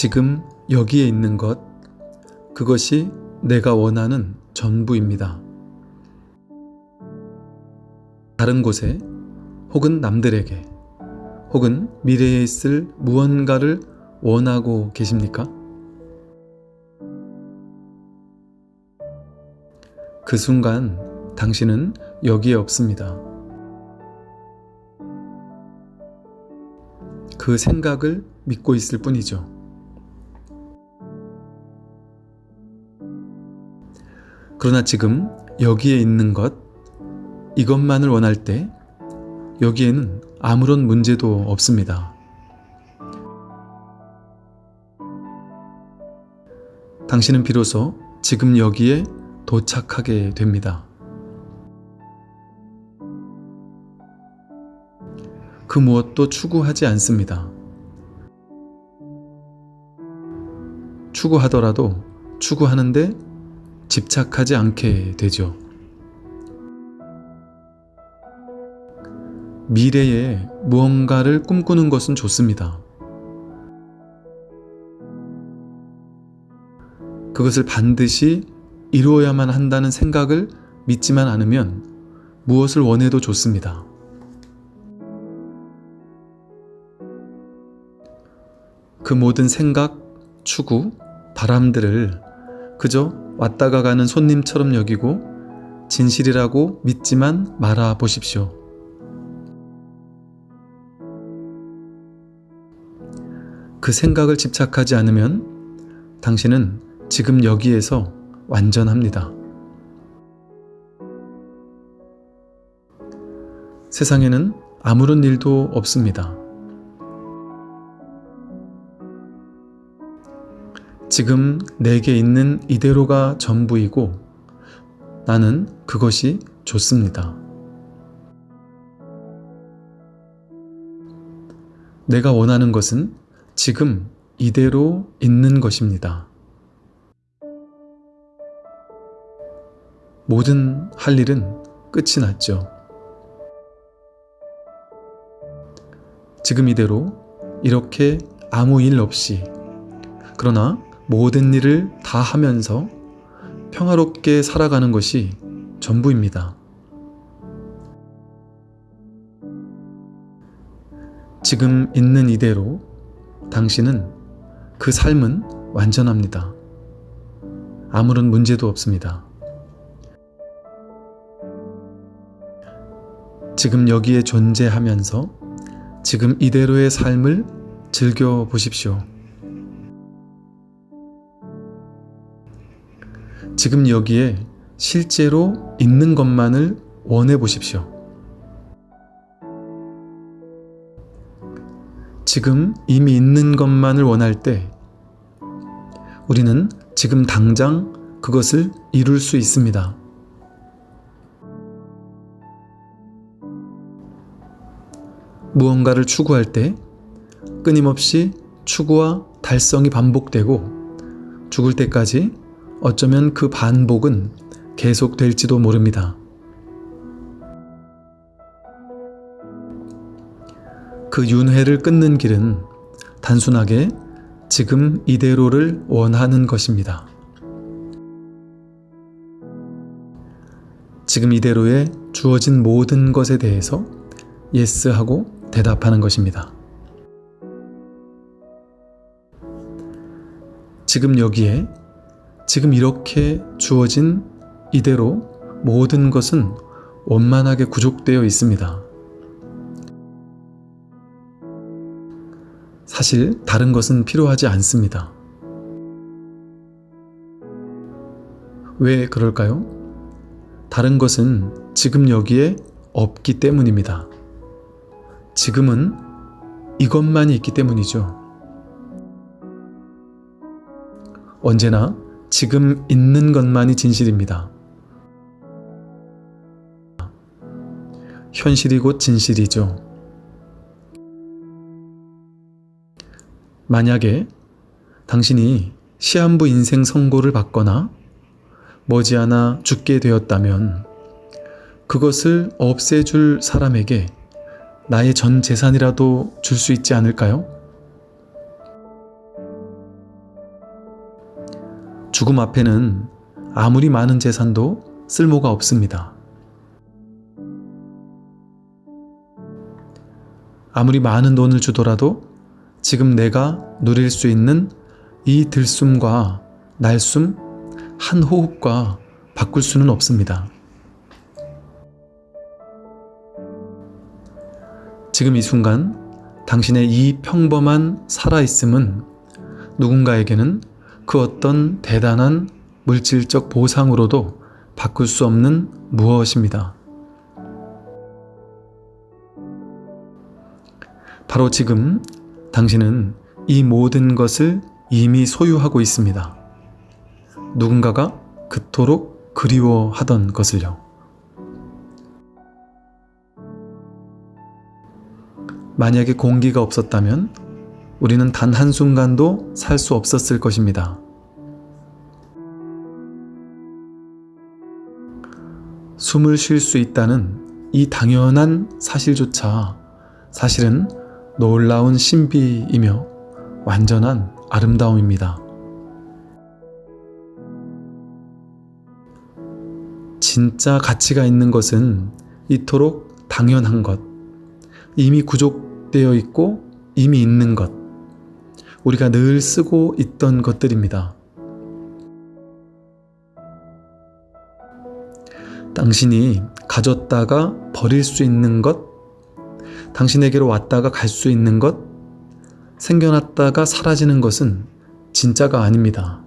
지금 여기에 있는 것, 그것이 내가 원하는 전부입니다. 다른 곳에 혹은 남들에게 혹은 미래에 있을 무언가를 원하고 계십니까? 그 순간 당신은 여기에 없습니다. 그 생각을 믿고 있을 뿐이죠. 그러나 지금 여기에 있는 것, 이것만을 원할 때 여기에는 아무런 문제도 없습니다. 당신은 비로소 지금 여기에 도착하게 됩니다. 그 무엇도 추구하지 않습니다. 추구하더라도 추구하는데 집착하지 않게 되죠. 미래에 무언가를 꿈꾸는 것은 좋습니다. 그것을 반드시 이루어야만 한다는 생각을 믿지만 않으면 무엇을 원해도 좋습니다. 그 모든 생각, 추구, 바람들을 그저 왔다가 가는 손님처럼 여기고 진실이라고 믿지만 말아 보십시오. 그 생각을 집착하지 않으면 당신은 지금 여기에서 완전합니다. 세상에는 아무런 일도 없습니다. 지금 내게 있는 이대로가 전부이고 나는 그것이 좋습니다. 내가 원하는 것은 지금 이대로 있는 것입니다. 모든 할 일은 끝이 났죠. 지금 이대로 이렇게 아무 일 없이 그러나 모든 일을 다 하면서 평화롭게 살아가는 것이 전부입니다. 지금 있는 이대로 당신은 그 삶은 완전합니다. 아무런 문제도 없습니다. 지금 여기에 존재하면서 지금 이대로의 삶을 즐겨 보십시오. 지금 여기에 실제로 있는 것만을 원해 보십시오. 지금 이미 있는 것만을 원할 때 우리는 지금 당장 그것을 이룰 수 있습니다. 무언가를 추구할 때 끊임없이 추구와 달성이 반복되고 죽을 때까지 어쩌면 그 반복은 계속될지도 모릅니다. 그 윤회를 끊는 길은 단순하게 지금 이대로를 원하는 것입니다. 지금 이대로에 주어진 모든 것에 대해서 예스하고 대답하는 것입니다. 지금 여기에 지금 이렇게 주어진 이대로 모든 것은 원만하게 구족되어 있습니다. 사실 다른 것은 필요하지 않습니다. 왜 그럴까요? 다른 것은 지금 여기에 없기 때문입니다. 지금은 이것만이 있기 때문이죠. 언제나 지금 있는 것만이 진실입니다. 현실이 곧 진실이죠. 만약에 당신이 시한부 인생 선고를 받거나 머지않아 죽게 되었다면 그것을 없애줄 사람에게 나의 전 재산이라도 줄 수 있지 않을까요? 죽음 앞에는 아무리 많은 재산도 쓸모가 없습니다. 아무리 많은 돈을 주더라도 지금 내가 누릴 수 있는 이 들숨과 날숨 한 호흡과 바꿀 수는 없습니다. 지금 이 순간 당신의 이 평범한 살아있음은 누군가에게는 그 어떤 대단한 물질적 보상으로도 바꿀 수 없는 무엇입니다. 바로 지금 당신은 이 모든 것을 이미 소유하고 있습니다. 누군가가 그토록 그리워하던 것을요. 만약에 공기가 없었다면 우리는 단 한순간도 살 수 없었을 것입니다. 숨을 쉴 수 있다는 이 당연한 사실조차 사실은 놀라운 신비이며 완전한 아름다움입니다. 진짜 가치가 있는 것은 이토록 당연한 것, 이미 구족되어 있고 이미 있는 것, 우리가 늘 쓰고 있던 것들입니다. 당신이 가졌다가 버릴 수 있는 것, 당신에게로 왔다가 갈 수 있는 것, 생겨났다가 사라지는 것은 진짜가 아닙니다.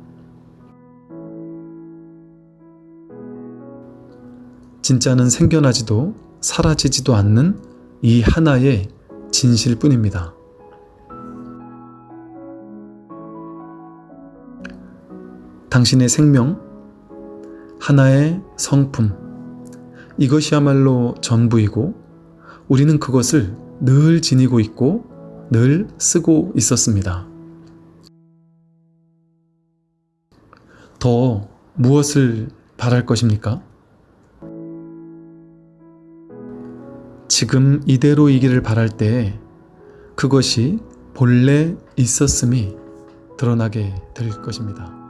진짜는 생겨나지도 사라지지도 않는 이 하나의 진실 뿐입니다. 당신의 생명, 하나의 성품, 이것이야말로 전부이고 우리는 그것을 늘 지니고 있고 늘 쓰고 있었습니다. 더 무엇을 바랄 것입니까? 지금 이대로이기를 바랄 때 그것이 본래 있었음이 드러나게 될 것입니다.